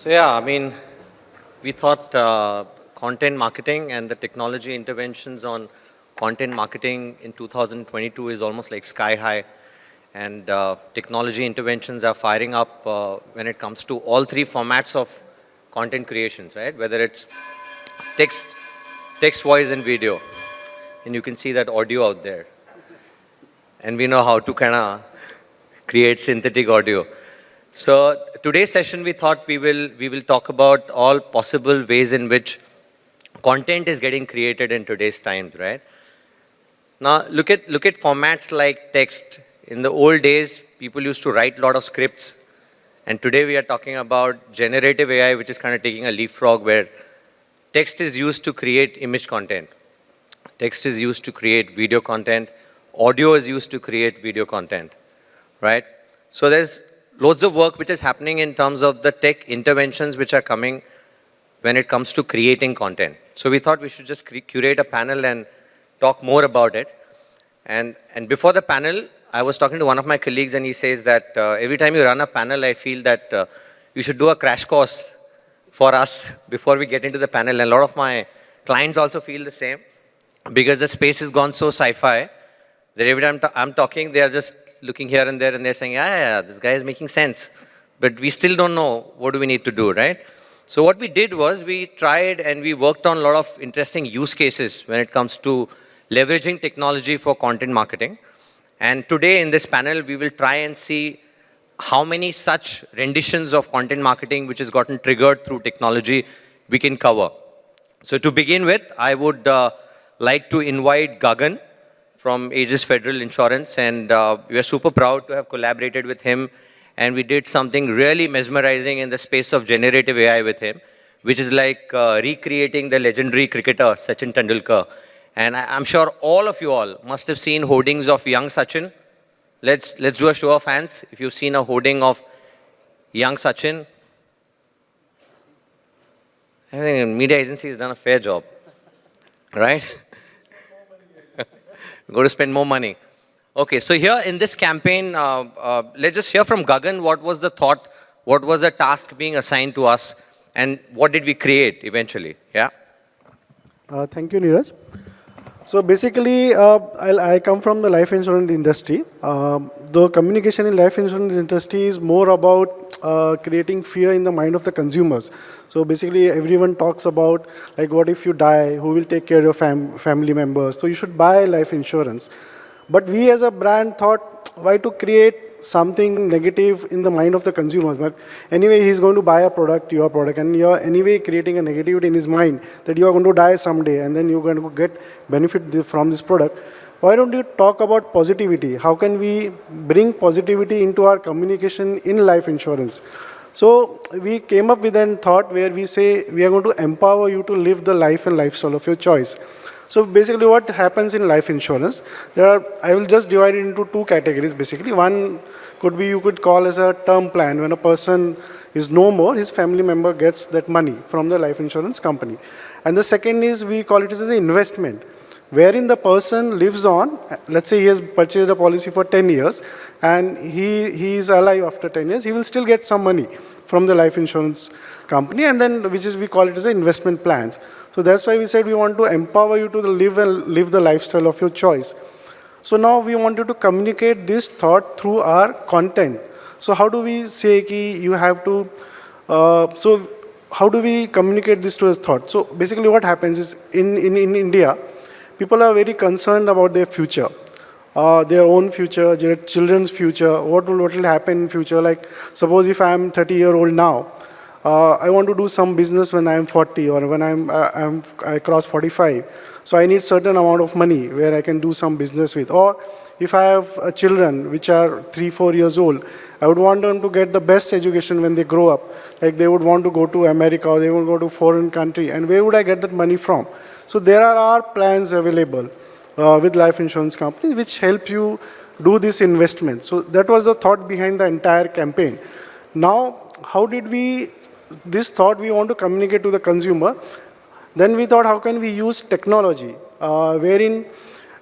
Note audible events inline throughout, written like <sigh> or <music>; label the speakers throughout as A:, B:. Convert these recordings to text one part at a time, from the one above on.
A: So yeah, I mean, we thought uh, content marketing and the technology interventions on content marketing in 2022 is almost like sky high. And uh, technology interventions are firing up uh, when it comes to all three formats of content creations, right? Whether it's text, text, voice, and video. And you can see that audio out there. And we know how to kind of create synthetic audio. So today's session, we thought we will, we will talk about all possible ways in which content is getting created in today's times, right? Now, look at, look at formats like text. In the old days, people used to write a lot of scripts. And today we are talking about generative AI, which is kind of taking a leapfrog where text is used to create image content. Text is used to create video content. Audio is used to create video content, right? So there's loads of work which is happening in terms of the tech interventions which are coming when it comes to creating content. So we thought we should just curate a panel and talk more about it. And, and before the panel, I was talking to one of my colleagues and he says that uh, every time you run a panel, I feel that uh, you should do a crash course for us before we get into the panel. And a lot of my clients also feel the same because the space has gone so sci-fi that every time I'm talking, they are just looking here and there and they're saying, yeah, yeah, this guy is making sense. But we still don't know what do we need to do, right? So what we did was we tried and we worked on a lot of interesting use cases when it comes to leveraging technology for content marketing. And today in this panel, we will try and see how many such renditions of content marketing which has gotten triggered through technology we can cover. So to begin with, I would uh, like to invite Gagan, from Ageas Federal Insurance and uh, we are super proud to have collaborated with him and we did something really mesmerizing in the space of generative AI with him, which is like uh, recreating the legendary cricketer Sachin Tendulkar. And I, am sure all of you all must have seen hoardings of young Sachin. Let's, let's do a show of hands if you've seen a hoarding of young Sachin. I think media agency has done a fair job, right? Go to spend more money. Okay, so here in this campaign, uh, uh, let's just hear from Gagan what was the thought, what was the task being assigned to us, and what did we create eventually? Yeah.
B: Uh, thank you, Neeraj. So basically, uh, I come from the life insurance industry. Uh, the communication in life insurance industry is more about uh, creating fear in the mind of the consumers. So basically, everyone talks about like, what if you die? Who will take care of your fam family members? So you should buy life insurance. But we as a brand thought, why to create something negative in the mind of the consumers. But anyway, he's going to buy a product, your product, and you're anyway creating a negativity in his mind that you're going to die someday and then you're going to get benefit from this product. Why don't you talk about positivity? How can we bring positivity into our communication in life insurance? So we came up with a thought where we say we are going to empower you to live the life and lifestyle of your choice. So basically what happens in life insurance, there are, I will just divide it into two categories basically. One could be you could call as a term plan when a person is no more, his family member gets that money from the life insurance company. And the second is we call it as an investment wherein the person lives on, let's say he has purchased a policy for 10 years and he, he is alive after 10 years, he will still get some money from the life insurance company and then which is we call it as an investment plans. So that's why we said we want to empower you to live and live the lifestyle of your choice. So now we want you to communicate this thought through our content. So how do we say ki you have to, uh, so how do we communicate this to a thought? So basically what happens is in, in, in India, people are very concerned about their future. Uh, their own future, their children's future, what will, what will happen in future. Like suppose if I'm 30 year old now, uh, I want to do some business when I'm 40 or when I'm, uh, I'm, I cross 45. So I need certain amount of money where I can do some business with. Or if I have uh, children which are three, four years old, I would want them to get the best education when they grow up. Like they would want to go to America or they would want to go to foreign country. And where would I get that money from? So there are our plans available uh, with life insurance companies which help you do this investment. So that was the thought behind the entire campaign. Now, how did we this thought we want to communicate to the consumer. Then we thought, how can we use technology, uh, wherein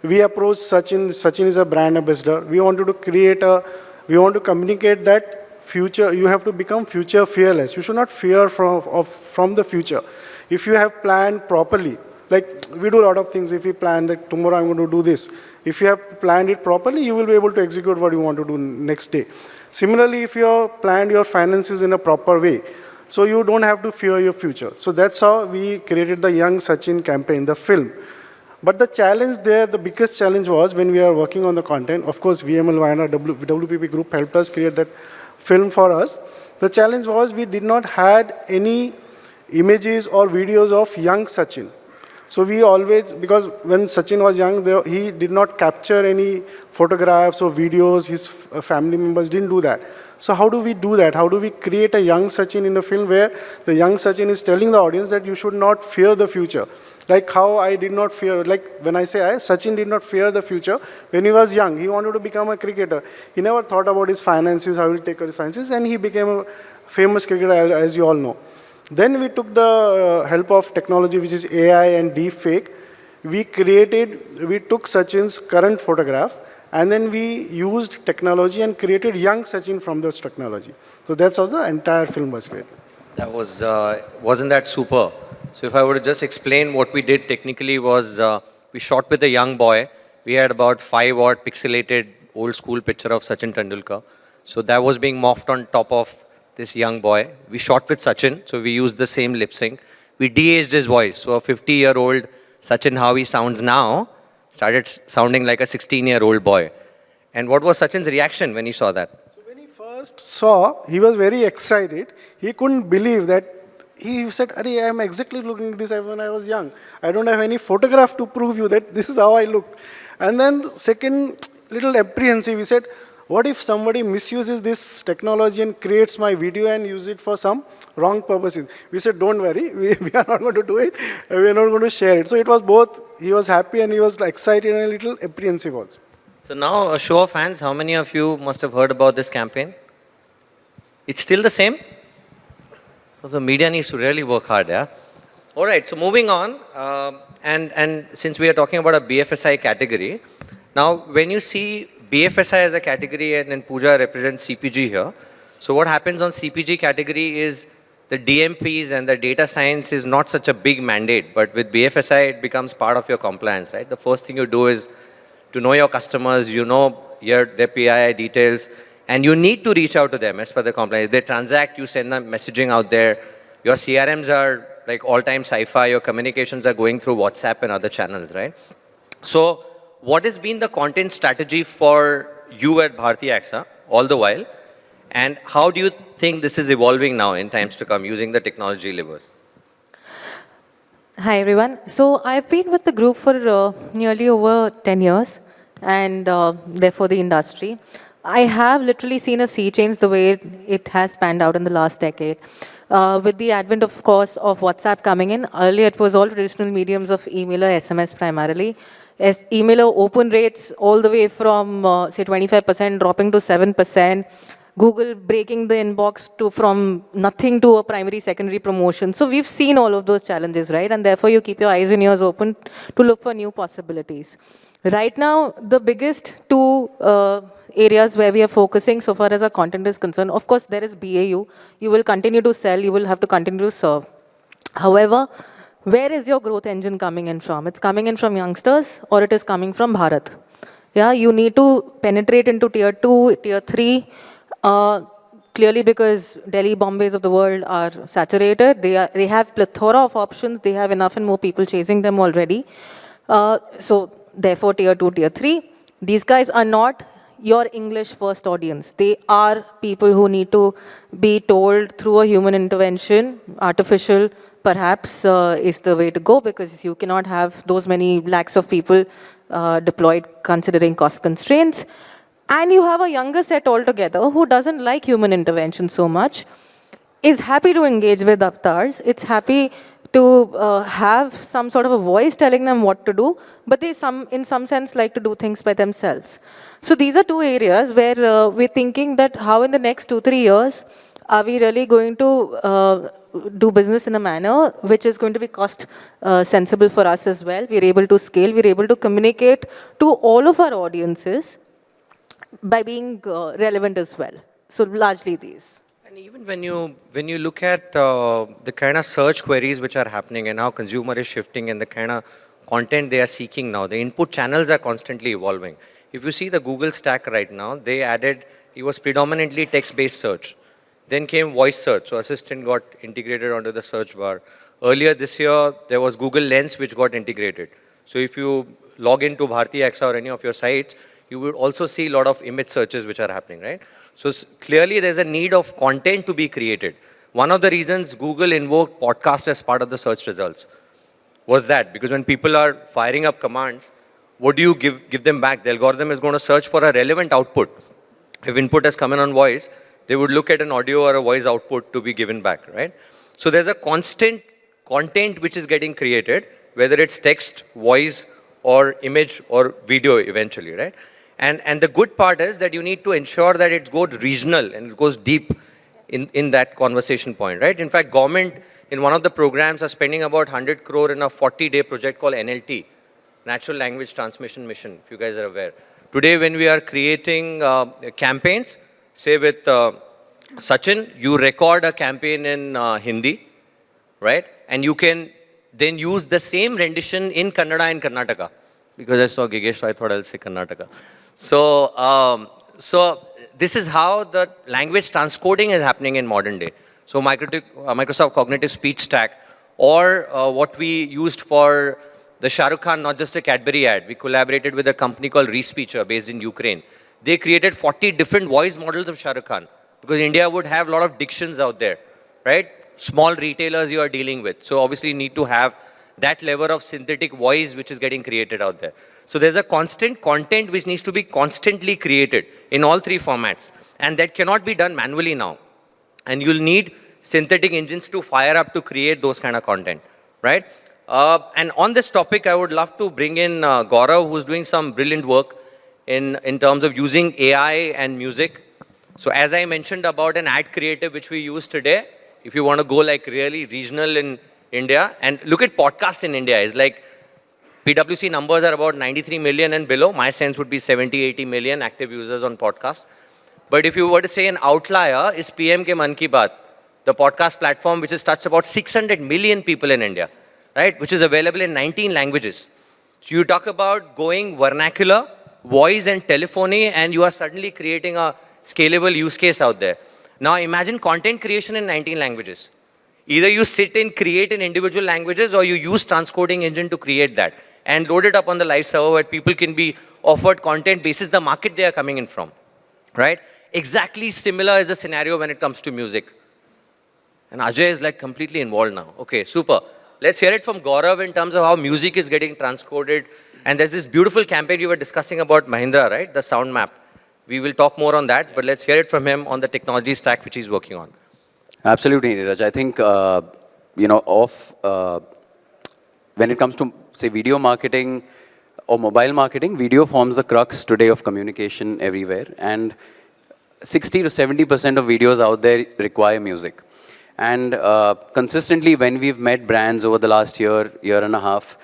B: we approach Sachin, Sachin is a brand ambassador. We wanted to create a, we want to communicate that future, you have to become future fearless. You should not fear from, of, from the future. If you have planned properly, like we do a lot of things, if we plan that tomorrow I'm going to do this, if you have planned it properly, you will be able to execute what you want to do next day. Similarly, if you have planned your finances in a proper way, so you don't have to fear your future. So that's how we created the Young Sachin campaign, the film. But the challenge there, the biggest challenge was when we are working on the content, of course, VML Vayana, WPP group helped us create that film for us. The challenge was we did not had any images or videos of young Sachin. So we always, because when Sachin was young, there, he did not capture any photographs or videos, his uh, family members didn't do that. So how do we do that? How do we create a young Sachin in the film where the young Sachin is telling the audience that you should not fear the future. Like how I did not fear, like when I say I, Sachin did not fear the future. When he was young, he wanted to become a cricketer. He never thought about his finances, how he will take care of his finances, and he became a famous cricketer, as you all know. Then we took the uh, help of technology, which is AI and deepfake. We created, we took Sachin's current photograph, and then we used technology and created young Sachin from those technology. So that's how the entire film was made.
A: That was, uh, wasn't that super? So if I were to just explain what we did technically was uh, we shot with a young boy. We had about five odd pixelated old school picture of Sachin Tendulkar. So that was being morphed on top of this young boy. We shot with Sachin, so we used the same lip sync. We de-aged his voice. So a 50-year-old Sachin, how he sounds now, started sounding like a 16-year-old boy. And what was Sachin's reaction when he saw that?
B: So when he first saw, he was very excited. He couldn't believe that he said, Are, I am exactly looking this when I was young. I don't have any photograph to prove you that this is how I look. And then second, little apprehensive, he said, what if somebody misuses this technology and creates my video and use it for some wrong purposes? We said, don't worry, <laughs> we, we are not going to do it. We are not going to share it. So it was both, he was happy and he was excited and a little apprehensive also.
A: So now a show of hands, how many of you must have heard about this campaign? It's still the same? So the media needs to really work hard, yeah? All right, so moving on, uh, and, and since we are talking about a BFSI category, now when you see BFSI as a category and then Pooja represents CPG here, so what happens on CPG category is the DMPs and the data science is not such a big mandate, but with BFSI, it becomes part of your compliance, right? The first thing you do is to know your customers, you know your, their PII details, and you need to reach out to them as per the compliance. They transact, you send them messaging out there. Your CRMs are like all-time sci-fi. Your communications are going through WhatsApp and other channels, right? So what has been the content strategy for you at Bharti AXA all the while? And how do you think this is evolving now in times to come using the technology levers?
C: Hi, everyone. So I've been with the group for uh, nearly over 10 years and uh, therefore the industry. I have literally seen a sea change the way it, has panned out in the last decade. Uh, with the advent, of course, of WhatsApp coming in, earlier it was all traditional mediums of email or SMS primarily. As email open rates all the way from, uh, say, 25% dropping to 7%, Google breaking the inbox to from nothing to a primary, secondary promotion. So we've seen all of those challenges, right? And therefore, you keep your eyes and ears open to look for new possibilities. Right now, the biggest two uh, areas where we are focusing so far as our content is concerned. Of course, there is BAU. You will continue to sell. You will have to continue to serve. However, where is your growth engine coming in from? It's coming in from youngsters or it is coming from Bharat. Yeah, you need to penetrate into tier two, tier three. Uh, clearly because Delhi, Bombays of the world are saturated. They, are, they have plethora of options. They have enough and more people chasing them already. Uh, so therefore, tier two, tier three. These guys are not your English first audience. They are people who need to be told through a human intervention, artificial perhaps uh, is the way to go because you cannot have those many lakhs of people uh, deployed considering cost constraints. And you have a younger set altogether who doesn't like human intervention so much, is happy to engage with avatars, it's happy to uh, have some sort of a voice telling them what to do, but they some, in some sense like to do things by themselves. So these are two areas where uh, we're thinking that how in the next two, three years are we really going to uh, do business in a manner which is going to be cost uh, sensible for us as well. We're able to scale, we're able to communicate to all of our audiences by being uh, relevant as well. So largely these.
A: And even when you when you look at uh, the kind of search queries which are happening and how consumer is shifting and the kind of content they are seeking now, the input channels are constantly evolving. If you see the Google stack right now, they added it was predominantly text-based search. Then came voice search, so assistant got integrated onto the search bar. Earlier this year, there was Google Lens which got integrated. So if you log into Bharti AXA or any of your sites, you would also see a lot of image searches which are happening, right? So clearly there's a need of content to be created. One of the reasons Google invoked podcast as part of the search results was that because when people are firing up commands, what do you give, give them back? The algorithm is going to search for a relevant output. If input has come in on voice, they would look at an audio or a voice output to be given back, right? So there's a constant content which is getting created, whether it's text, voice, or image or video eventually, right? And, and the good part is that you need to ensure that it goes regional and it goes deep in, in that conversation point, right? In fact, government in one of the programs are spending about 100 crore in a 40-day project called NLT, Natural Language Transmission Mission, if you guys are aware. Today, when we are creating uh, campaigns, say with uh, Sachin, you record a campaign in uh, Hindi, right? And you can then use the same rendition in Kannada in Karnataka. Because I saw Gigesh, so I thought I'll say Karnataka. So, um, so this is how the language transcoding is happening in modern day. So Microsoft Cognitive Speech Stack, or uh, what we used for the Shah Rukh Khan, not just a Cadbury ad, we collaborated with a company called Respeecher based in Ukraine. They created 40 different voice models of Shah Rukh Khan because India would have a lot of dictions out there, right? Small retailers you are dealing with. So obviously you need to have that level of synthetic voice which is getting created out there. So there's a constant content which needs to be constantly created in all three formats. And that cannot be done manually now. And you'll need synthetic engines to fire up to create those kind of content, right? Uh, and on this topic, I would love to bring in uh, Gaurav, who's doing some brilliant work in, in terms of using AI and music. So as I mentioned about an ad creative which we use today, if you want to go like really regional in India, and look at podcast in India, is like PWC numbers are about 93 million and below. My sense would be 70, 80 million active users on podcast. But if you were to say an outlier is PMK Mann Ki Baat, the podcast platform which has touched about 600 million people in India, right? Which is available in 19 languages. So you talk about going vernacular, voice and telephony, and you are suddenly creating a scalable use case out there. Now imagine content creation in 19 languages. Either you sit and create in individual languages or you use transcoding engine to create that and load it up on the live server where people can be offered content basis the market they are coming in from, right? Exactly similar is the scenario when it comes to music. And Ajay is like completely involved now. Okay, super. Let's hear it from Gaurav in terms of how music is getting transcoded. And there's this beautiful campaign you were discussing about Mahindra, right? The sound map. We will talk more on that, but let's hear it from him on the technology stack which he's working on.
D: Absolutely, Neeraj. I think, uh, you know, of, uh, when it comes to, say, video marketing or mobile marketing, video forms the crux today of communication everywhere. And 60 to 70% of videos out there require music. And uh, consistently, when we've met brands over the last year, year and a half,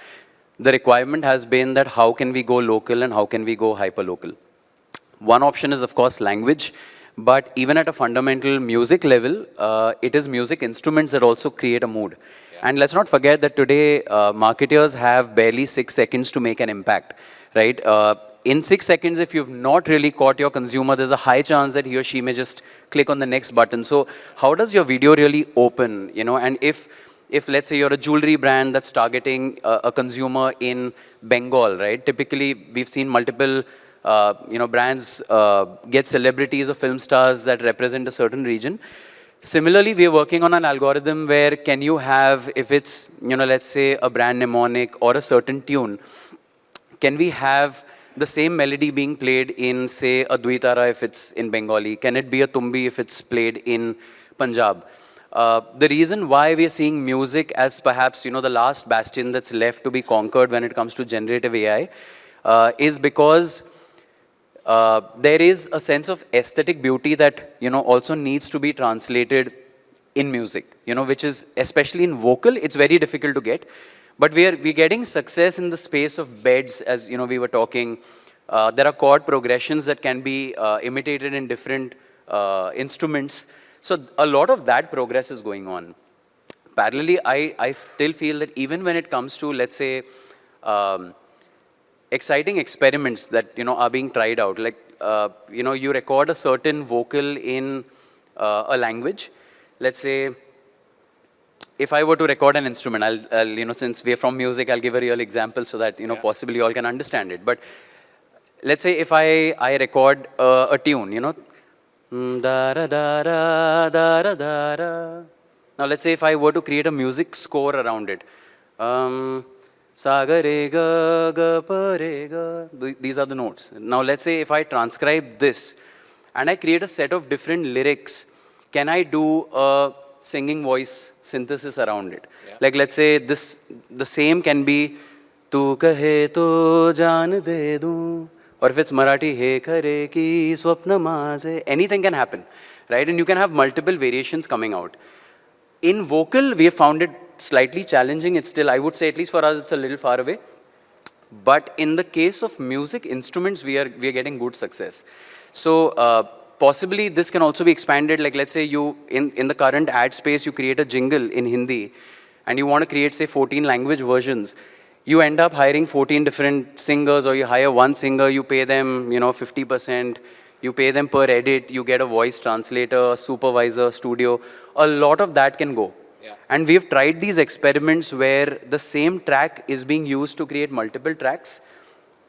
D: the requirement has been that how can we go local and how can we go hyper-local. One option is, of course, language. But even at a fundamental music level, uh, it is music instruments that also create a mood. Yeah. And let's not forget that today, uh, marketers have barely six seconds to make an impact, right? Uh, in six seconds, if you've not really caught your consumer, there's a high chance that he or she may just click on the next button. So how does your video really open, you know, and if, if let's say you're a jewelry brand that's targeting a, a consumer in Bengal, right? Typically, we've seen multiple, uh, you know, brands uh, get celebrities or film stars that represent a certain region. Similarly, we're working on an algorithm where can you have, if it's, you know, let's say a brand mnemonic or a certain tune, can we have the same melody being played in, say, a Dotara if it's in Bengali? Can it be a Tumbi if it's played in Punjab? Uh, the reason why we are seeing music as perhaps, you know, the last bastion that's left to be conquered when it comes to generative AI uh, is because uh, there is a sense of aesthetic beauty that, you know, also needs to be translated in music, you know, which is, especially in vocal, it's very difficult to get. But we are we're getting success in the space of beds, as you know, we were talking. Uh, there are chord progressions that can be uh, imitated in different instruments. So a lot of that progress is going on. Parallelly, I, I still feel that even when it comes to, let's say, um, exciting experiments that, you know, are being tried out, like, uh, you know, you record a certain vocal in uh, a language. Let's say, if I were to record an instrument, I'll, I'll, you know, since we're from music, I'll give a real example so that, you know, possibly you all can understand it. But let's say if I, I record uh, a tune, you know, Mm, da da da da da da da. Now let's say if I were to create a music score around it. Um, re gaparega. These are the notes. Now let's say if I transcribe this and I create a set of different lyrics, can I do a singing voice synthesis around it? Yeah. Like let's say this, the same can be, Tu kahe to jaan de. Or if it's Marathi, He kare ki swapna maze, anything can happen, right? And you can have multiple variations coming out. In vocal, we have found it slightly challenging. It's still, I would say, at least for us, it's a little far away. But in the case of music instruments, we are, we are getting good success. So uh, possibly this can also be expanded. Like let's say you, in, in the current ad space, you create a jingle in Hindi and you want to create say 14 language versions. You end up hiring 14 different singers or you hire one singer, you pay them, you know, 50%, you pay them per edit, you get a voice translator, supervisor, studio. A lot of that can go. Yeah. And we've tried these experiments where the same track is being used to create multiple tracks.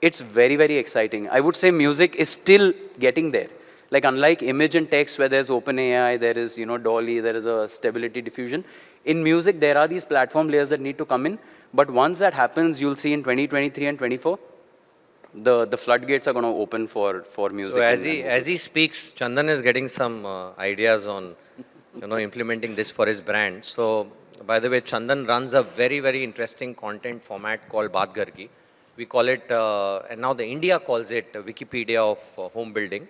D: It's very, very exciting. I would say music is still getting there. Like unlike image and text where there's OpenAI, there is, you know, DALL-E, there is a stability diffusion. In music, there are these platform layers that need to come in. But once that happens, you'll see in 2023 and 24, the, the floodgates are going to open for, for music.
A: So as he, as he speaks, Chandan is getting some uh, ideas on, you know, implementing this for his brand. So, by the way, Chandan runs a very, very interesting content format called Baat Ghar Ki. We call it, uh, and now the India calls it uh, Wikipedia of uh, home building.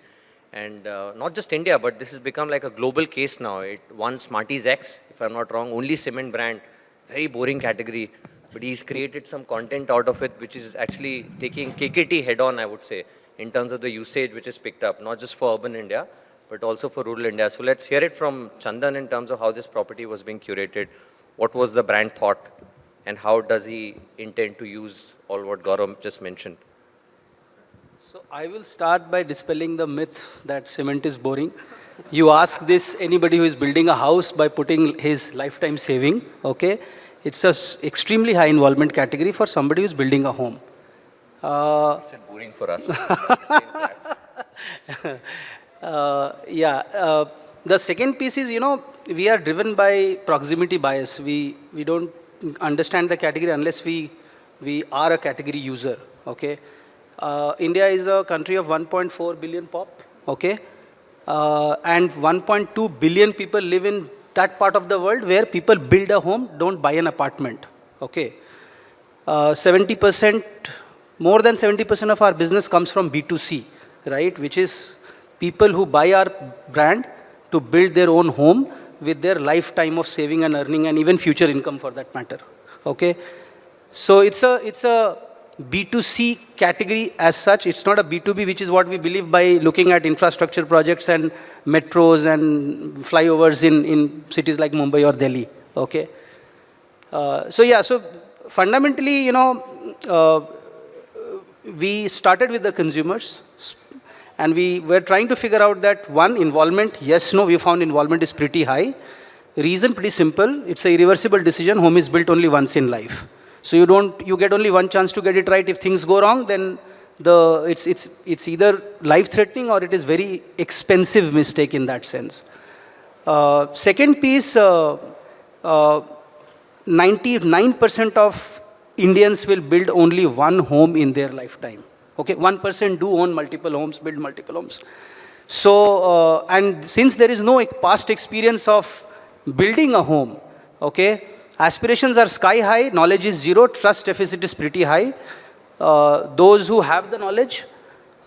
A: And uh, not just India, but this has become like a global case now. It won Smarties X, if I'm not wrong, only cement brand, very boring category. But he's created some content out of it, which is actually taking KKT head on, I would say, in terms of the usage which is picked up, not just for urban India, but also for rural India. So let's hear it from Chandan in terms of how this property was being curated, what was the brand thought, and how does he intend to use all what Gaurav just mentioned.
E: So I will start by dispelling the myth that cement is boring. You ask this anybody who is building a house by putting his lifetime saving, okay? It's a s- extremely high involvement category for somebody who's building a home. Uh,
A: Is it boring for us? <laughs> <laughs>
E: uh, yeah, uh, the second piece is, you know, we are driven by proximity bias. We, we don't understand the category unless we, we are a category user, okay? Uh, India is a country of 1.4 billion pop, okay? Uh, and 1.2 billion people live in that part of the world where people build a home, don't buy an apartment, okay? Uh, 70%, more than 70% of our business comes from B2C, right? Which is people who buy our brand to build their own home with their lifetime of saving and earning and even future income for that matter, okay? So it's a, it's a B2C category as such. It's not a B2B, which is what we believe by looking at infrastructure projects and metros and flyovers in, in cities like Mumbai or Delhi, okay? Uh, so yeah, so fundamentally, you know, uh, we started with the consumers and we were trying to figure out that one, involvement, yes, no, we found involvement is pretty high. Reason pretty simple, it's a irreversible decision, home is built only once in life. So you don't, you get only one chance to get it right. If things go wrong, then the, it's, it's, it's either life-threatening or it is very expensive mistake in that sense. Uh, second piece, uh, uh, 99% of Indians will build only one home in their lifetime. Okay, 1% do own multiple homes, build multiple homes. So, uh, and since there is no past experience of building a home, okay, aspirations are sky high, knowledge is zero, trust deficit is pretty high. Uh, those who have the knowledge,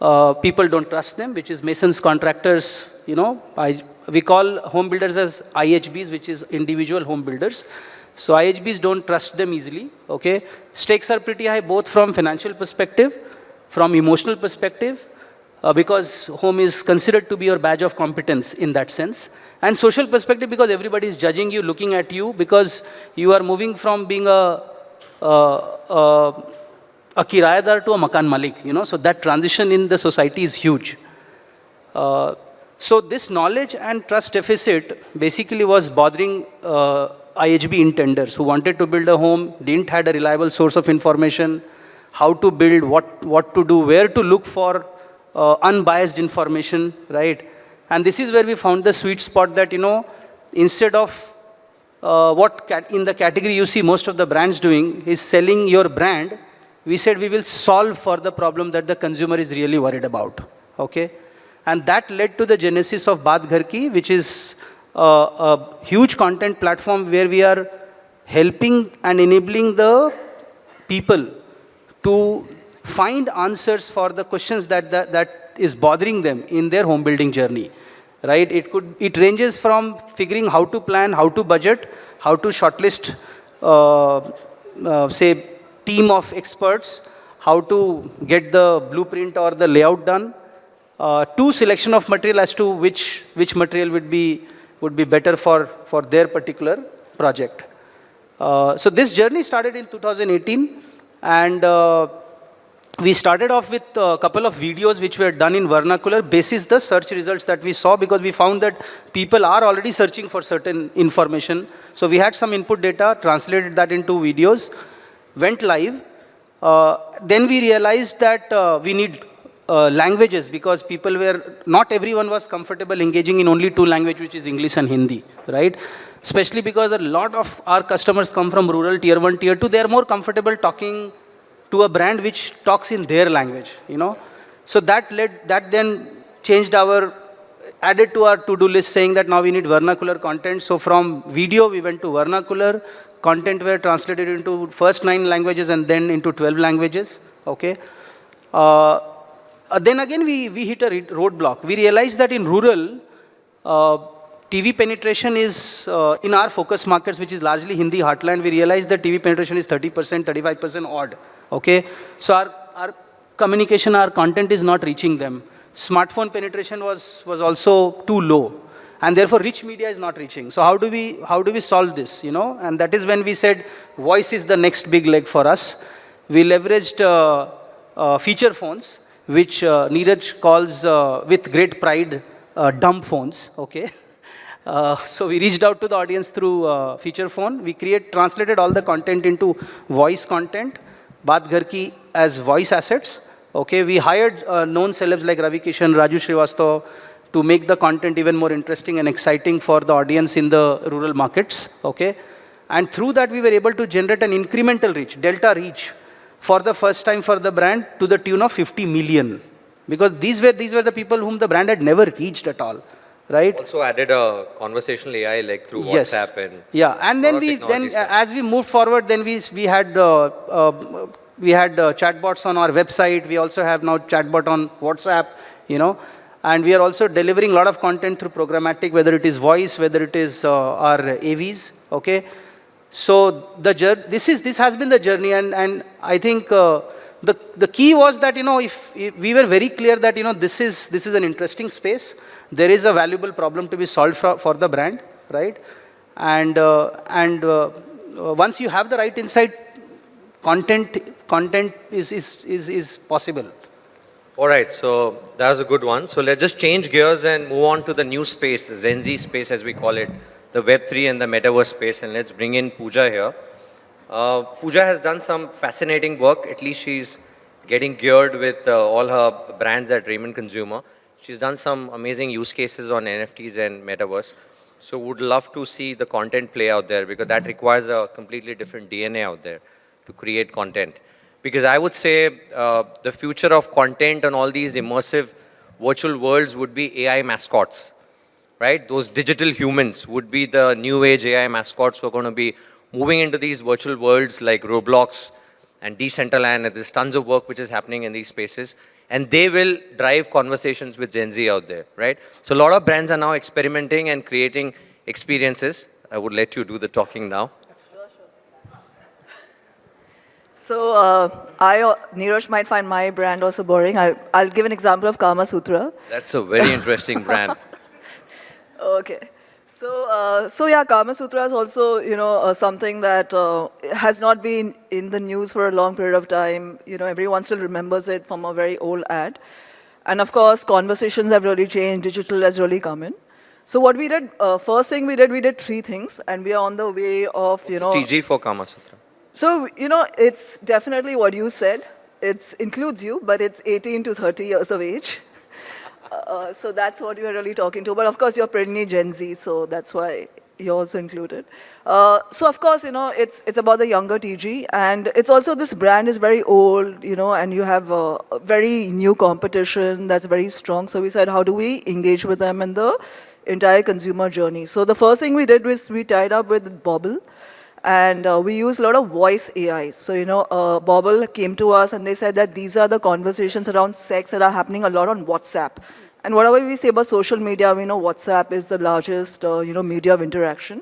E: uh, people don't trust them, which is masons, contractors, you know, I, we call home builders as IHBs, which is individual home builders. So IHBs don't trust them easily, okay? Stakes are pretty high, both from financial perspective, from emotional perspective, uh, because home is considered to be your badge of competence in that sense. And social perspective because everybody is judging you, looking at you because you are moving from being a, uh, uh, a kirayadar to a makan malik, you know. So that transition in the society is huge. Uh, so this knowledge and trust deficit basically was bothering uh, IHB intenders who wanted to build a home, didn't had a reliable source of information, how to build, what, what to do, where to look for uh, unbiased information, right? And this is where we found the sweet spot that, you know, instead of uh, what in the category you see most of the brands doing is selling your brand, we said we will solve for the problem that the consumer is really worried about, okay? And that led to the genesis of Baat Ghar Ki, which is a, a huge content platform where we are helping and enabling the people to find answers for the questions that, that, that is bothering them in their home building journey right? It could it ranges from figuring how to plan how to budget how to shortlist uh, uh, say team of experts how to get the blueprint or the layout done uh, to selection of material as to which which material would be would be better for for their particular project. Uh, so this journey started in 2018 and uh, we started off with a couple of videos which were done in vernacular basis the search results that we saw because we found that people are already searching for certain information. So we had some input data, translated that into videos, went live. Uh, then we realized that uh, we need uh, languages because people were, not everyone was comfortable engaging in only two languages which is English and Hindi, right? Especially because a lot of our customers come from rural tier 1, tier 2, they are more comfortable talking to a brand which talks in their language, you know. So that led, that then changed our, added to our to-do list saying that now we need vernacular content. So from video, we went to vernacular. Content were translated into first nine languages and then into 12 languages, okay. Uh, then again, we, we hit a roadblock. We realized that in rural, uh, TV penetration is, uh, in our focus markets, which is largely Hindi heartland, we realized that TV penetration is 30%, 35% odd. Okay? So our, our communication, our content is not reaching them. Smartphone penetration was, was also too low. And therefore, rich media is not reaching. So how do we, how do we solve this, you know? And that is when we said, voice is the next big leg for us. We leveraged uh, uh, feature phones, which uh, Neeraj calls, uh, with great pride, uh, dumb phones, okay? <laughs> Uh, so we reached out to the audience through uh, feature phone. We create, translated all the content into voice content. Baat Ghar Ki as voice assets. Okay, we hired uh, known celebs like Ravi Kishan, Raju Srivastav to make the content even more interesting and exciting for the audience in the rural markets. Okay, and through that we were able to generate an incremental reach, delta reach, for the first time for the brand to the tune of 50 million. Because these were, these were the people whom the brand had never reached at all right?
A: Also added a conversational AI like through
E: yes.
A: WhatsApp and
E: yeah, and then we then uh, as we moved forward, then we we had uh, uh, we had uh, chatbots on our website. We also have now chatbot on WhatsApp, you know, and we are also delivering a lot of content through programmatic, whether it is voice, whether it is uh, our AVs, okay. So the this is this has been the journey, and and I think. The, the key was that, you know, if, if we were very clear that, you know, this is, this is an interesting space, there is a valuable problem to be solved for, for the brand, right? And, uh, and uh, uh, once you have the right insight, content, content is, is, is, is possible.
A: All right, so that was a good one. So let's just change gears and move on to the new space, the Gen Z space as we call it, the Web3 and the Metaverse space. And let's bring in Pooja here. Uh, Pooja has done some fascinating work. At least she's getting geared with uh, all her brands at Raymond Consumer. She's done some amazing use cases on NFTs and Metaverse. So would love to see the content play out there because that requires a completely different DNA out there to create content. Because I would say uh, the future of content and all these immersive virtual worlds would be AI mascots, right? Those digital humans would be the new age AI mascots who are going to be moving into these virtual worlds like Roblox and Decentraland. There's tons of work which is happening in these spaces and they will drive conversations with Gen Z out there, right? So a lot of brands are now experimenting and creating experiences. I would let you do the talking now.
F: So uh, I, Neeraj might find my brand also boring. I, I'll give an example of Kama Sutra.
A: That's a very interesting brand. <laughs>
F: Okay. So, uh, so yeah, Kama Sutra is also, you know, uh, something that uh, has not been in the news for a long period of time. You know, everyone still remembers it from a very old ad. And of course, conversations have really changed. Digital has really come in. So what we did, uh, first thing we did, we did three things, and we are on the way of, you know.
A: TG for Kama Sutra.
F: So, you know, it's definitely what you said. It includes you, but it's 18 to 30 years of age. Uh, so that's what you're really talking to. But of course, you're pretty Gen Z, so that's why you're also included. Uh, so of course, you know, it's, it's about the younger TG. And it's also, this brand is very old, you know, and you have a very new competition that's very strong. So we said, how do we engage with them in the entire consumer journey? So the first thing we did was we tied up with Bobble. And uh, we use a lot of voice AI. So, you know, uh, Bobble came to us and they said that these are the conversations around sex that are happening a lot on WhatsApp. And whatever we say about social media, we know WhatsApp is the largest, uh, you know, media of interaction.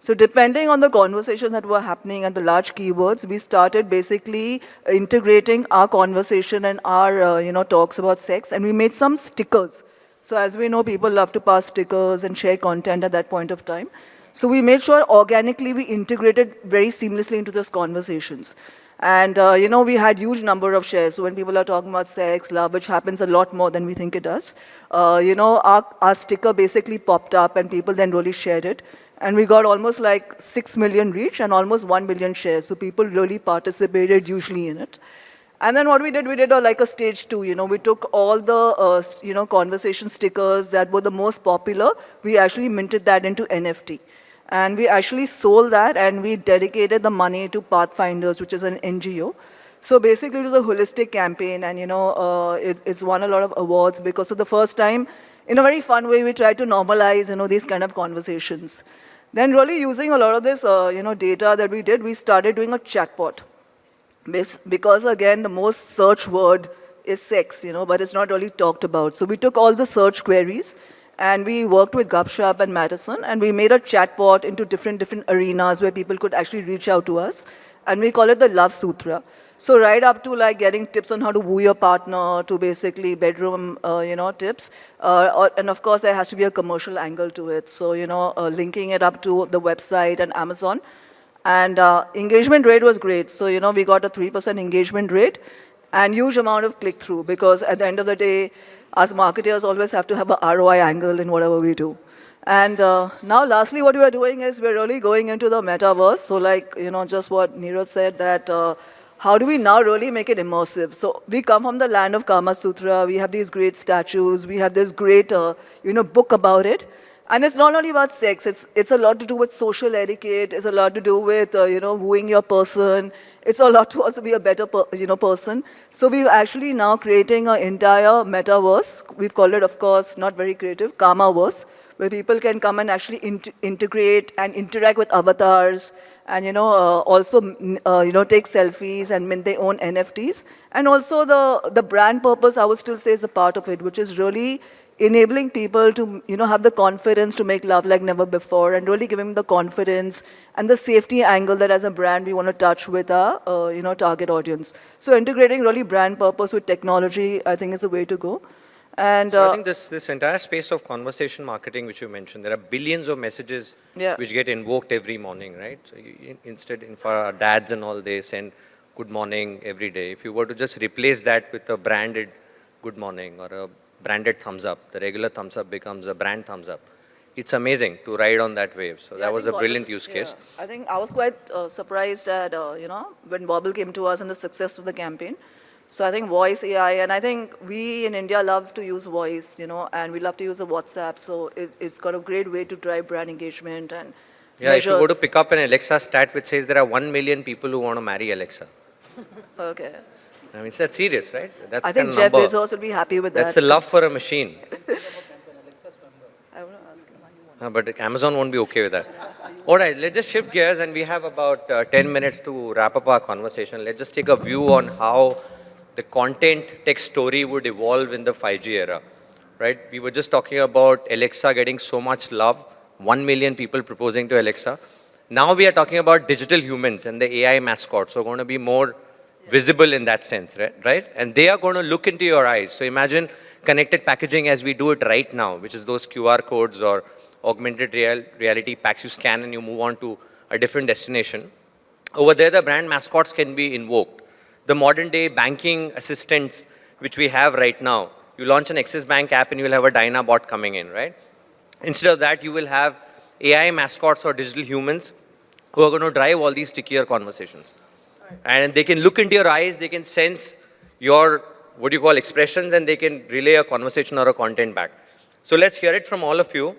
F: So depending on the conversations that were happening and the large keywords, we started basically integrating our conversation and our, uh, you know, talks about sex. And we made some stickers. So as we know, people love to pass stickers and share content at that point of time. So we made sure organically we integrated very seamlessly into those conversations. And, uh, you know, we had huge number of shares. So when people are talking about sex, love, which happens a lot more than we think it does, uh, you know, our, our sticker basically popped up and people then really shared it. And we got almost like 6 million reach and almost 1 million shares. So people really participated usually in it. And then what we did, we did a, like a stage two, you know, we took all the, uh, you know, conversation stickers that were the most popular, we actually minted that into NFT. And we actually sold that and we dedicated the money to Pathfinders, which is an NGO. So basically it was a holistic campaign and you know, uh, it's, it's won a lot of awards because for the first time, in a very fun way, we tried to normalize, you know, these kind of conversations. Then really using a lot of this, uh, you know, data that we did, we started doing a chatbot. Because again, the most search word is sex, you know, but it's not really talked about. So we took all the search queries and we worked with Gupshup and Madison, and we made a chatbot into different, different arenas where people could actually reach out to us. And we call it the Love Sutra. So right up to like getting tips on how to woo your partner, to basically bedroom, uh, you know, tips. Uh, or, and of course, there has to be a commercial angle to it. So, you know, uh, linking it up to the website and Amazon. And uh, engagement rate was great. So, you know, we got a 3% engagement rate and huge amount of click-through because at the end of the day, us marketers always have to have a ROI angle in whatever we do. And uh, now lastly, what we are doing is we're really going into the metaverse. So like, you know, just what Neeraj said that uh, how do we now really make it immersive? So we come from the land of Kama Sutra. We have these great statues. We have this great, uh, you know, book about it. And it's not only about sex, it's, it's a lot to do with social etiquette, it's a lot to do with, uh, you know, wooing your person. It's a lot to also be a better, per, you know, person. So we're actually now creating an entire metaverse. We've called it, of course, not very creative, Kamaverse, where people can come and actually integrate and interact with avatars, and you know uh, also uh, you know take selfies and mint their own NFTs. And also the the brand purpose I would still say is a part of it, which is really enabling people to, you know, have the confidence to make love like never before and really giving them the confidence and the safety angle that as a brand we want to touch with our, uh, you know, target audience. So integrating really brand purpose with technology, I think is the way to go. And
A: so
F: uh,
A: I think this, this entire space of conversation marketing, which you mentioned, there are billions of messages
F: yeah.
A: which get invoked every morning, right? So you, instead, in for our dads and all, they send good morning every day. If you were to just replace that with a branded good morning or a branded thumbs up. The regular thumbs up becomes a brand thumbs up. It's amazing to ride on that wave. So
F: yeah,
A: that was a brilliant
F: was,
A: use case.
F: Yeah. I think I was quite uh, surprised at, uh, you know, when Bobble came to us and the success of the campaign. So I think voice AI, and I think we in India love to use voice, you know, and we love to use the WhatsApp. So it, has got a great way to drive brand engagement and
A: Yeah,
F: measures.
A: if you go to pick up an Alexa stat which says there are 1 million people who want to marry Alexa. <laughs>
F: okay.
A: I mean, that's serious, right? That's
F: I think
A: kind
F: Jeff
A: of number.
F: Bezos will be happy with that.
A: That's
F: that.
A: the love for a machine. <laughs>
F: I want to ask him.
A: Uh, but Amazon won't be okay with that. All right, let's just shift gears and we have about uh, 10 minutes to wrap up our conversation. Let's just take a view on how the content tech story would evolve in the 5G era, right? We were just talking about Alexa getting so much love, 1 million people proposing to Alexa. Now we are talking about digital humans and the AI mascot. So going to be more visible in that sense, right? right? And they are going to look into your eyes. So imagine connected packaging as we do it right now, which is those QR codes or augmented real, reality packs you scan and you move on to a different destination. Over there, the brand mascots can be invoked. The modern day banking assistants, which we have right now, you launch an Axis Bank app and you will have a Dyna bot coming in, right? Instead of that, you will have AI mascots or digital humans who are going to drive all these stickier conversations. And they can look into your eyes, they can sense your, what do you call, expressions, and they can relay a conversation or a content back. So let's hear it from all of you.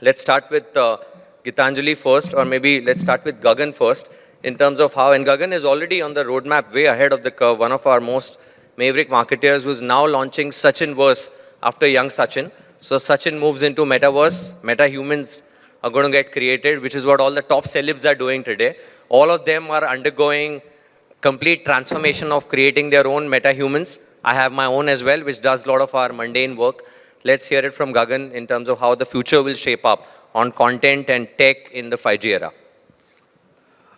A: Let's start with uh, Gitanjali first, or maybe let's start with Gagan first, in terms of how, and Gagan is already on the roadmap way ahead of the curve, one of our most maverick marketeers who's now launching Sachin Verse after young Sachin. So Sachin moves into metaverse, meta humans are going to get created, which is what all the top celebs are doing today. All of them are undergoing complete transformation of creating their own meta humans. I have my own as well, which does a lot of our mundane work. Let's hear it from Gagan in terms of how the future will shape up on content and tech in the 5G era.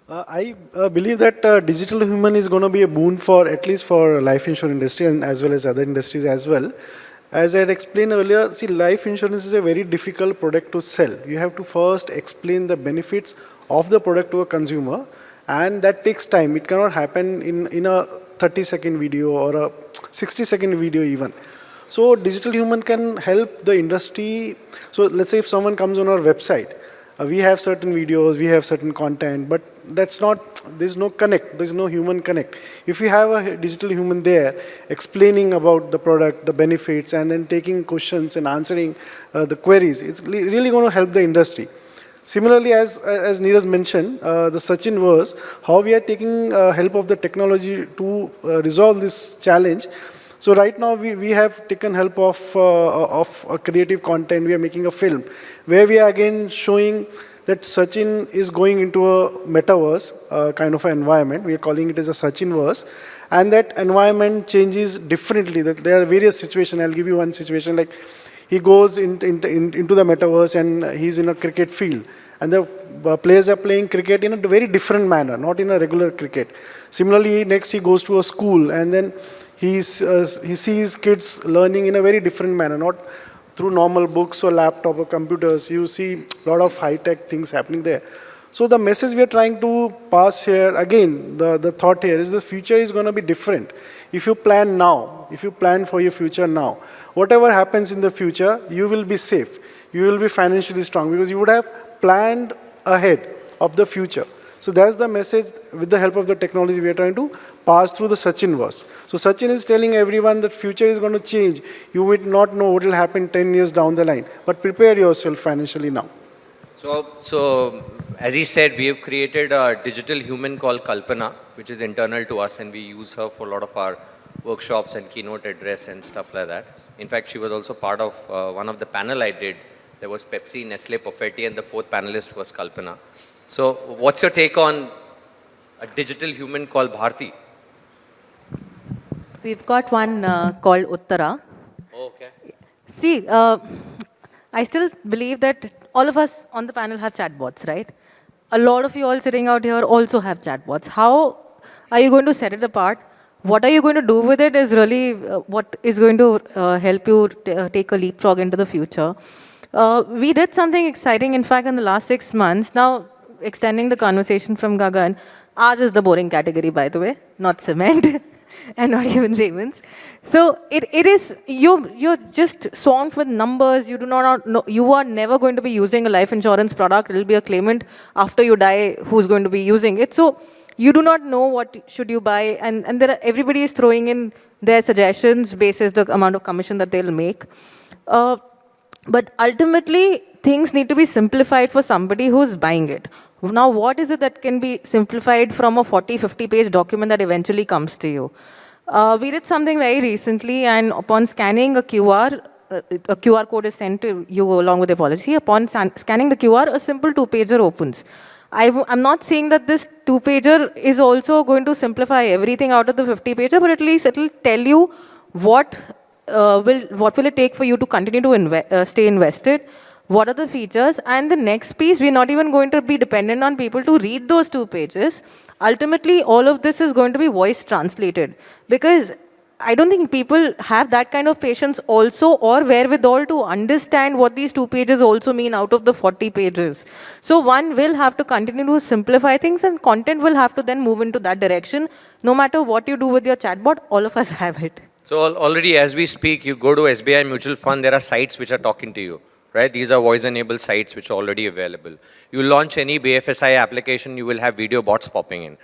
B: Uh, I uh, believe that uh, digital human is going to be a boon for at least for life insurance industry and as well as other industries as well. As I had explained earlier, see life insurance is a very difficult product to sell. You have to first explain the benefits of the product to a consumer and that takes time. It cannot happen in, in a 30 second video or a 60 second video even. So digital human can help the industry. So let's say if someone comes on our website, uh, we have certain videos, we have certain content, but that's not, there's no connect, there's no human connect. If you have a digital human there explaining about the product, the benefits, and then taking questions and answering uh, the queries, it's really going to help the industry. Similarly, as, as Neeraj mentioned, uh, the Sachin verse, how we are taking uh, help of the technology to uh, resolve this challenge. So right now we, we have taken help of, uh, of creative content, we are making a film, where we are again showing that Sachin is going into a metaverse uh, kind of an environment. We are calling it as a Sachin verse. And that environment changes differently. That there are various situations. I'll give you one situation like he goes in, in, in, into the metaverse and he's in a cricket field. And the uh, players are playing cricket in a very different manner, not in a regular cricket. Similarly, next he goes to a school and then he's, uh, he sees kids learning in a very different manner, not through normal books or laptop or computers, you see a lot of high-tech things happening there. So the message we are trying to pass here, again, the, the thought here is the future is going to be different. If you plan now, if you plan for your future now, whatever happens in the future, you will be safe. You will be financially strong because you would have planned ahead of the future. So that's the message with the help of the technology we are trying to pass through the Sachin verse. So Sachin is telling everyone that future is going to change. You might not know what will happen 10 years down the line, but prepare yourself financially now.
A: So, so as he said, we have created a digital human called Kalpana, which is internal to us and we use her for a lot of our workshops and keynote address and stuff like that. In fact, she was also part of uh, one of the panel I did. There was Pepsi, Nestle, Perfetti, and the fourth panelist was Kalpana. So what's your take on a digital human called Bharti?
C: We've got one uh, called Uttara.
A: Oh, okay.
C: See, uh, I still believe that all of us on the panel have chatbots, right? A lot of you all sitting out here also have chatbots. How are you going to set it apart? What are you going to do with it is really uh, what is going to uh, help you uh, take a leapfrog into the future. We did something exciting, in fact, in the last six months. Now, extending the conversation from Gagan, ours is the boring category, by the way, not cement. <laughs> and not even Ravens. So it, it is, you, you're just swamped with numbers. You do not know, you are never going to be using a life insurance product. It will be a claimant after you die who's going to be using it. So you do not know what should you buy. And, and there are, everybody is throwing in their suggestions basis the amount of commission that they'll make. Uh, but ultimately, things need to be simplified for somebody who's buying it. Now, what is it that can be simplified from a 40, 50 page document that eventually comes to you? Uh, we did something very recently, and upon scanning a QR, uh, a QR code is sent to you along with the policy. Upon scanning the QR, a simple two-pager opens. I'm not saying that this two-pager is also going to simplify everything out of the 50-pager, but at least it will tell you what uh, will what will it take for you to continue to inve uh, stay invested, what are the features, and the next piece, we're not even going to be dependent on people to read those two pages. Ultimately, all of this is going to be voice translated because I don't think people have that kind of patience also or wherewithal to understand what these two pages also mean out of the 40 pages. So one will have to continue to simplify things and content will have to then move into that direction. No matter what you do with your chatbot, all of us <laughs> have it.
A: So al- already as we speak, you go to SBI Mutual Fund, there are sites which are talking to you, right? These are voice-enabled sites which are already available. You launch any BFSI application, you will have video bots popping in.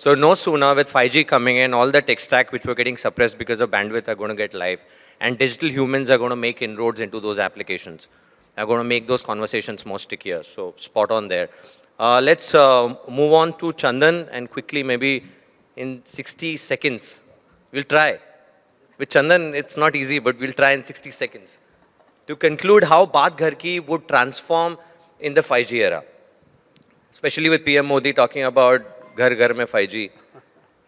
A: So no sooner with 5G coming in, all the tech stack which were getting suppressed because of bandwidth are going to get live. And digital humans are going to make inroads into those applications. Are going to make those conversations more stickier. So spot on there. Uh, let's uh, move on to Chandan and quickly maybe in 60 seconds, we'll try. With Chandan, it's not easy, but we'll try in 60 seconds. To conclude how Baat Ghar Ki would transform in the 5G era. Especially with PM Modi talking about Ghar Ghar Mein 5G.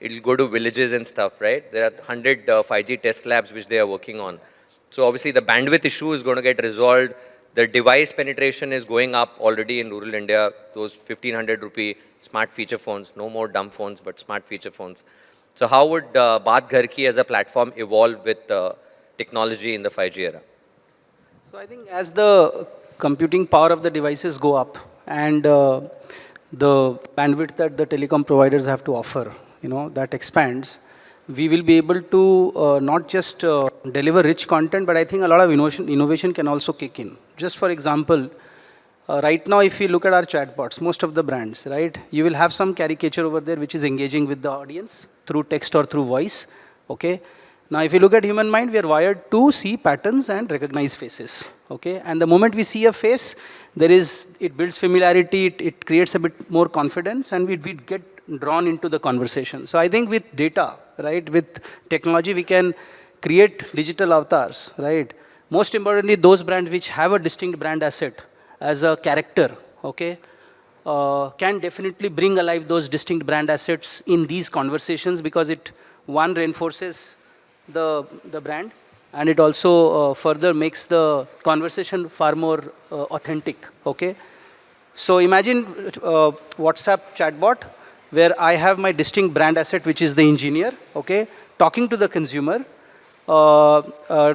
A: It'll go to villages and stuff, right? There are 100 uh, 5G test labs which they are working on. So obviously the bandwidth issue is going to get resolved. The device penetration is going up already in rural India. Those 1500 rupee smart feature phones, no more dumb phones, but smart feature phones. So how would uh, Baat Ghar Ki as a platform evolve with uh, technology in the 5G era?
E: So I think as the computing power of the devices go up and uh, the bandwidth that the telecom providers have to offer, you know, that expands, we will be able to uh, not just uh, deliver rich content, but I think a lot of innovation, innovation can also kick in. Just for example, uh, right now, if you look at our chatbots, most of the brands, right, you will have some caricature over there which is engaging with the audience through text or through voice, okay? Now, if you look at human mind, we are wired to see patterns and recognize faces, okay? And the moment we see a face, there is, it builds familiarity, it, it creates a bit more confidence, and we, we get drawn into the conversation. So I think with data, right, with technology, we can create digital avatars, right? Most importantly, those brands which have a distinct brand asset as a character, okay, uh, can definitely bring alive those distinct brand assets in these conversations because it, one, reinforces the, the brand and it also uh, further makes the conversation far more uh, authentic, okay? So imagine uh, WhatsApp chatbot where I have my distinct brand asset, which is the engineer, okay, talking to the consumer, uh, uh,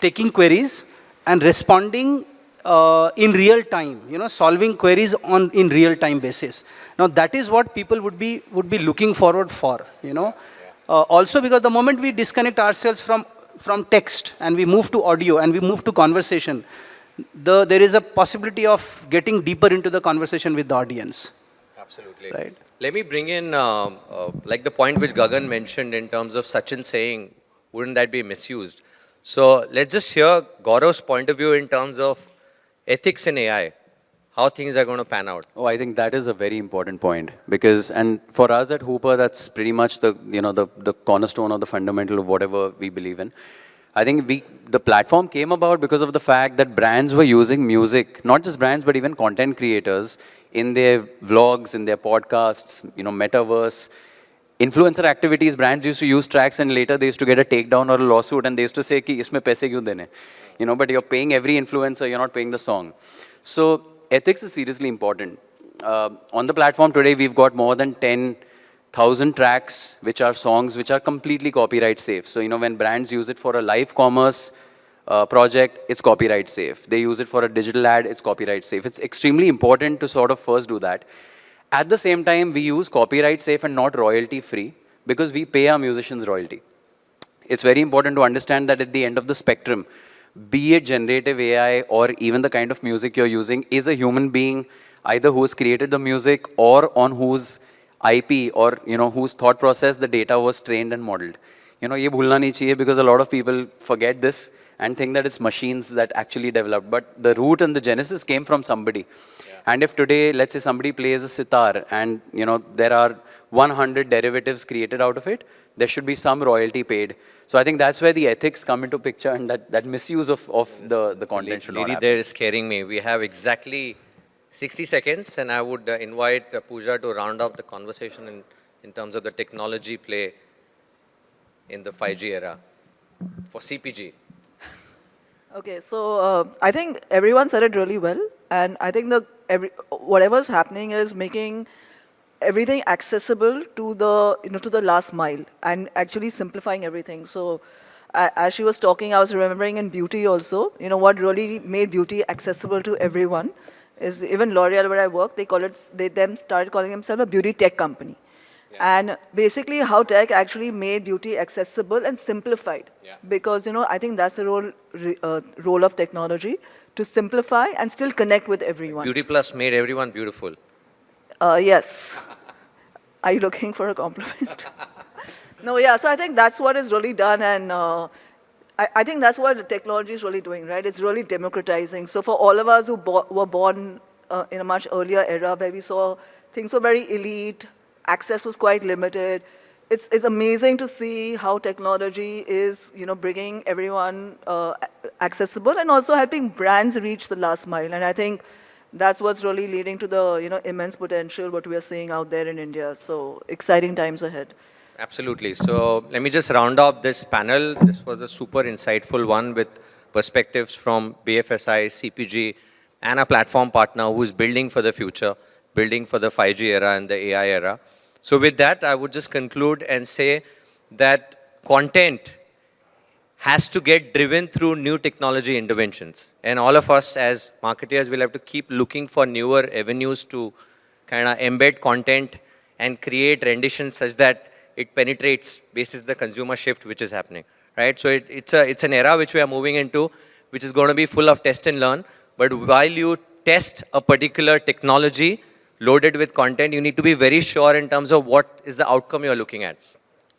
E: taking queries and responding uh, in real time, you know, solving queries on in real time basis. Now that is what people would be would be looking forward for, you know. Uh, also because the moment we disconnect ourselves from from text and we move to audio and we move to conversation, the, there is a possibility of getting deeper into the conversation with the audience.
A: Absolutely.
E: Right.
A: Let me bring in, um, uh, like the point which Gagan mentioned in terms of Sachin saying, wouldn't that be misused? So let's just hear Gaurav's point of view in terms of ethics in AI, how things are going to pan out.
D: Oh, I think that is a very important point because, and for us at Hoopr, that's pretty much the, you know, the, the cornerstone or the fundamental of whatever we believe in. I think we, the platform came about because of the fact that brands were using music, not just brands, but even content creators in their vlogs, in their podcasts, you know, metaverse, influencer activities, brands used to use tracks and later they used to get a takedown or a lawsuit and they used to say, ki, isme paise kyun dene? You know, but you're paying every influencer, you're not paying the song. So ethics is seriously important. Uh, on the platform today, we've got more than 10,000 tracks, which are songs, which are completely copyright safe. So, you know, when brands use it for a live commerce uh, project, it's copyright safe. They use it for a digital ad, it's copyright safe. It's extremely important to sort of first do that. At the same time, we use copyright safe and not royalty free because we pay our musicians royalty. It's very important to understand that at the end of the spectrum, be it generative AI or even the kind of music you're using, is a human being either who's created the music or on whose IP or you know whose thought process the data was trained and modeled. You know, ye bhulna nahi because a lot of people forget this and think that it's machines that actually developed. But the root and the genesis came from somebody. And if today, let's say somebody plays a sitar and you know there are 100 derivatives created out of it, there should be some royalty paid. So I think that's where the ethics come into picture and that, that misuse of, of the, the content should not happen.
A: there is scaring me. We have exactly 60 seconds and I would uh, invite uh, Pooja to round up the conversation in, in terms of the technology play in the 5G era for CPG.
F: Okay, so uh, I think everyone said it really well, and I think the every whatever's happening is making everything accessible to the you know to the last mile and actually simplifying everything. So a- as she was talking, I was remembering in beauty also. You know what really made beauty accessible to everyone is even L'Oreal, where I work, they call it they them started calling themselves a beauty tech company. And basically, how tech actually made beauty accessible and simplified.
A: Yeah.
F: Because you know, I think that's the role uh, role of technology to simplify and still connect with everyone.
A: Beauty Plus made everyone beautiful.
F: Uh, yes. Are you looking for a compliment? <laughs> no, yeah. So I think that's what is really done, and uh, I, I think that's what the technology is really doing, right? It's really democratizing. So for all of us who bo- were born uh, in a much earlier era where we saw things were very elite, access was quite limited. It's, it's amazing to see how technology is, you know, bringing everyone uh, accessible and also helping brands reach the last mile. And I think that's what's really leading to the, you know, immense potential what we are seeing out there in India. So exciting times ahead.
A: Absolutely. So let me just round up this panel. This was a super insightful one with perspectives from BFSI, CPG, and a platform partner who is building for the future, building for the 5G era and the AI era. So with that, I would just conclude and say that content has to get driven through new technology interventions. And all of us as marketers will have to keep looking for newer avenues to kind of embed content and create renditions such that it penetrates basis the consumer shift which is happening, right? So it, it's, a, it's an era which we are moving into, which is going to be full of test and learn. But while you test a particular technology loaded with content, you need to be very sure in terms of what is the outcome you're looking at.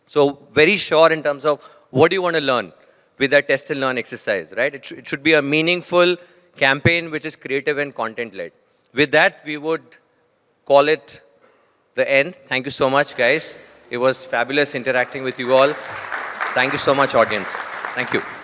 A: So very sure in terms of what do you want to learn with that test and learn exercise, right? It, sh- it should be a meaningful campaign which is creative and content led. With that, we would call it the end. Thank you so much, guys. It was fabulous interacting with you all. Thank you so much, audience. Thank you.